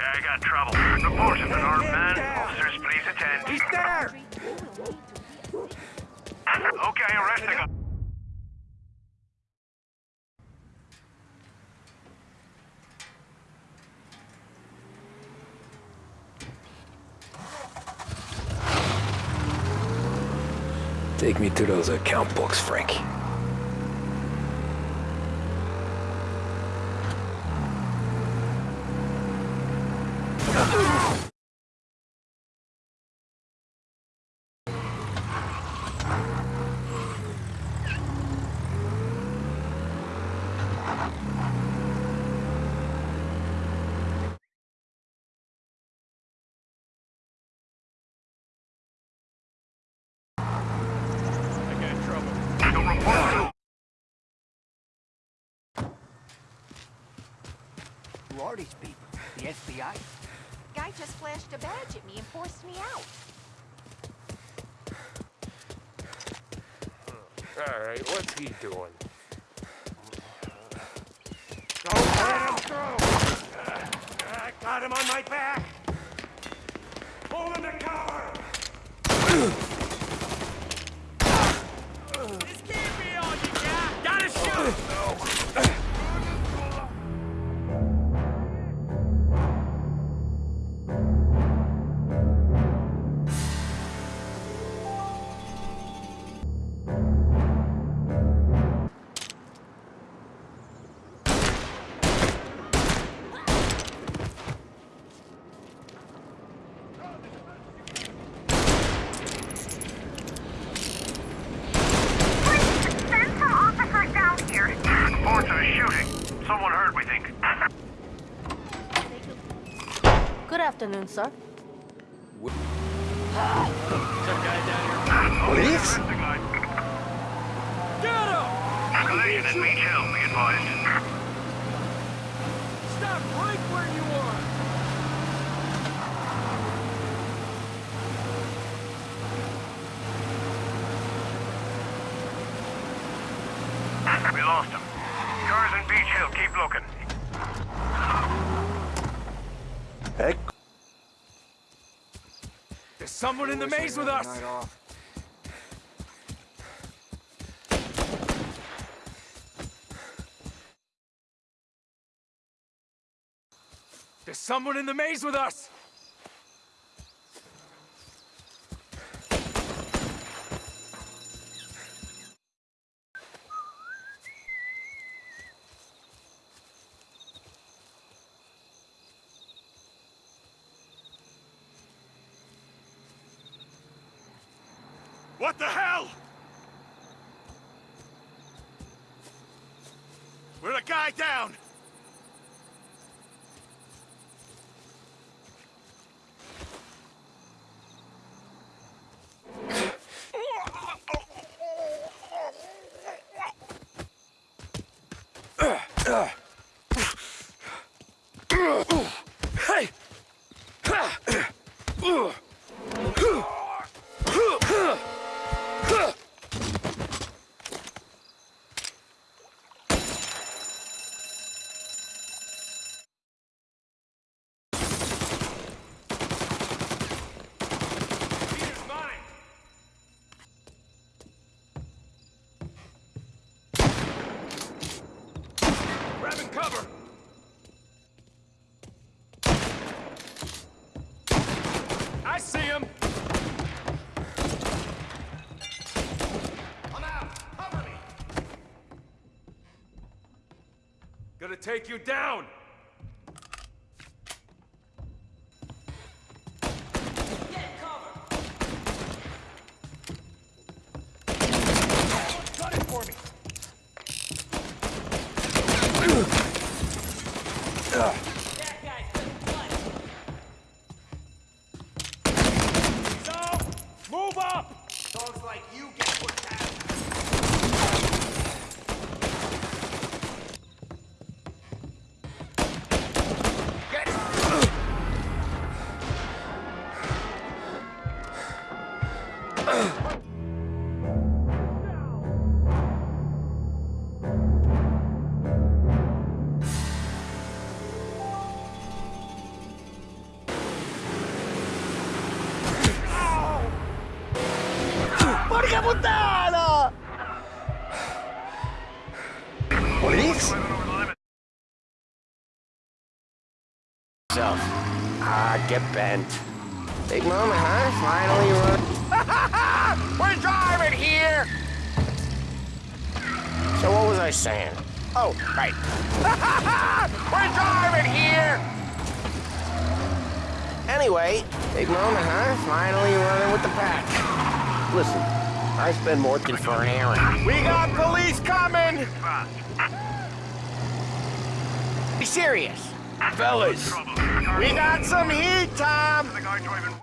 Yeah, I got trouble. Reports of an armed man. Officers, please attend. He's there! Okay, arresting him. Take me to those account books, Frank. Don't report. Who are these people? The FBI? Guy just flashed a badge at me and forced me out. Alright, what's he doing? Don't let him through! I got him on my back! Afternoon, sir. Police? Collision at Beach Hill, be advised. Stop right where you are! We lost him. Cars in Beach Hill, keep looking. Heck. There's someone in the maze with us! There's someone in the maze with us! What the hell? We're a guy down! Hey! I see him! I'm out! Cover me! Gonna take you down! Porca puttana! Police? Living over the limit. Self. Ah, get bent. Big moment, huh? Finally run. We're driving here! So what was I saying? Oh, right. We're driving here! Anyway, big moment, huh? Finally running with the pack. Listen, I spend more than for an errand. We got police coming! Be serious. Fellas, we got some heat, Tom! The guy driving.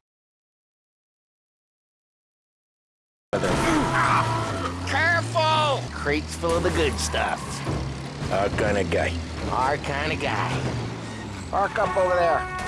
Careful! Crates full of the good stuff. Our kind of guy. Our kind of guy. Park up over there.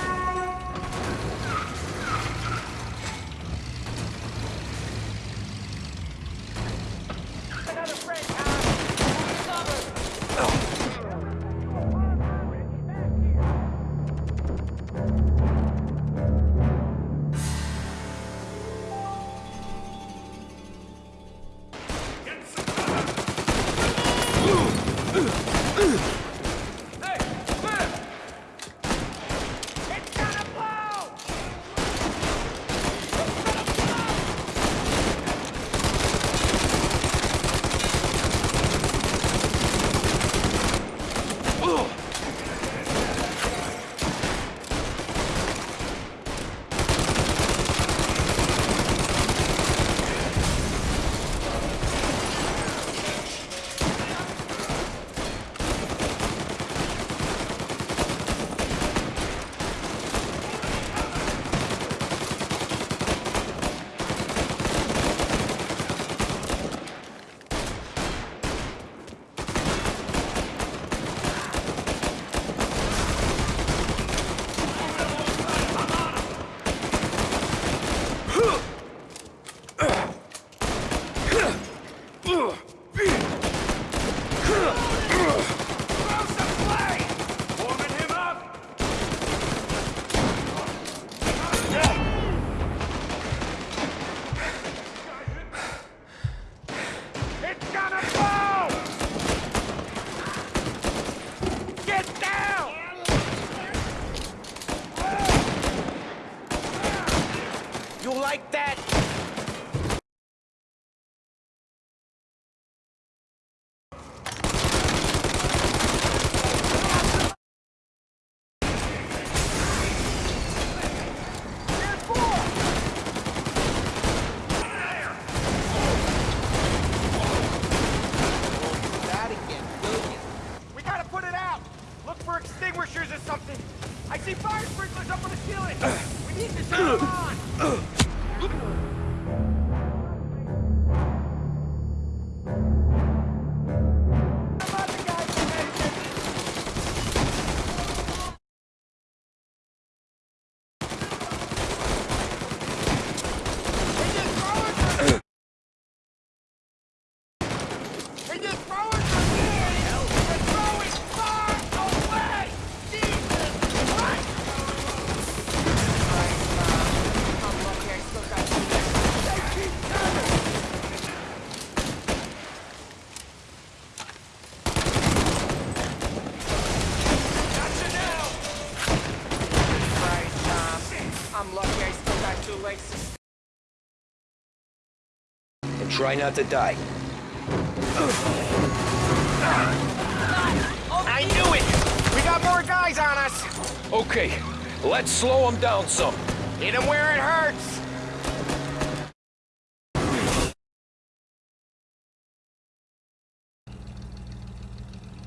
Try not to die. I knew it! We got more guys on us! Okay, let's slow them down some. Hit them where it hurts!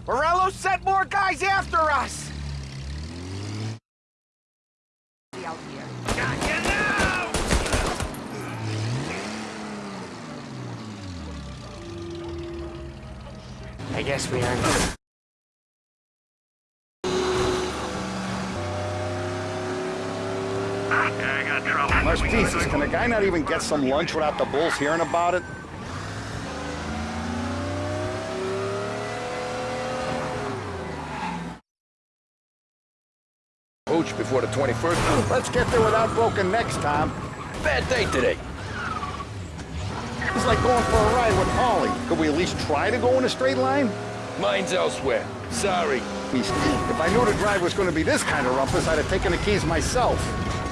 Morello sent more guys after us! I guess we are. Yeah, I got. Much pieces. Can a guy not even get some lunch without the bulls hearing about it? Pooch before the 21st. Let's get there without broken necks, Tom. Bad day today. It's like going for a ride with Paulie. Could we at least try to go in a straight line? Mine's elsewhere. Sorry. If I knew the drive was going to be this kind of rumpus, I'd have taken the keys myself.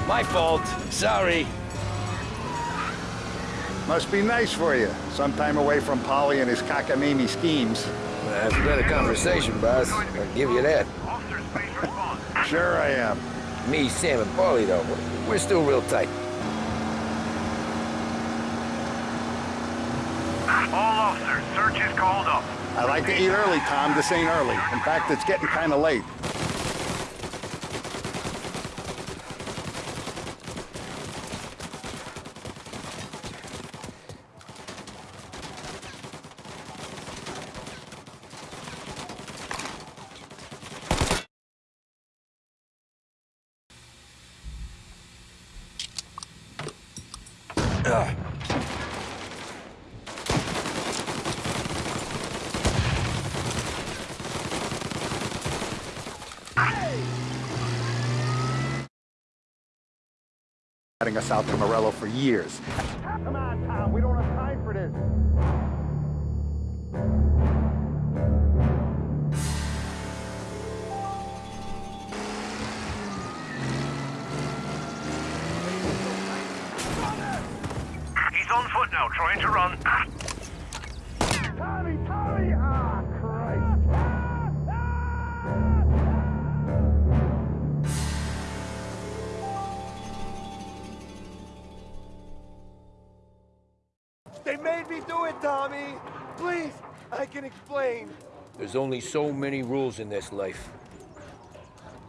My fault. Sorry. Must be nice for you. Sometime away from Paulie and his cockamamie schemes. That's a better conversation, boss. I'll give you that. Officer space response. Sure I am. Me, Sam, and Paulie, though, we're still real tight. All officers, search is called up. I like to eat early, Tom. This ain't early. In fact, it's getting kind of late. Heading us out to Morello for years. Come on, Tom. We don't have time for this. He's on foot now, trying to run. I can explain. There's only so many rules in this life.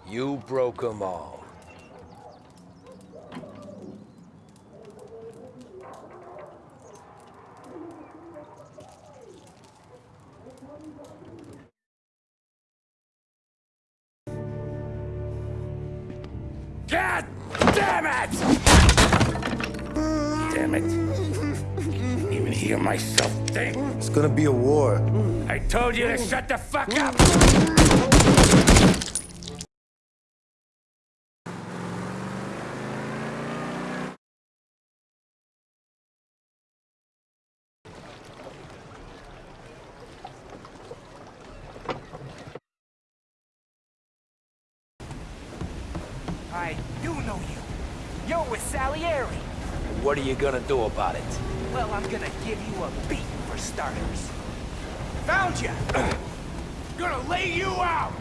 You broke them all. God damn it! Damn it. Can't even hear myself think. It's gonna be a war. I told you to shut the fuck up! I do know you. You're with Salieri. What are you gonna do about it? Well, I'm gonna give you a beat for starters. Found you! gonna lay you out!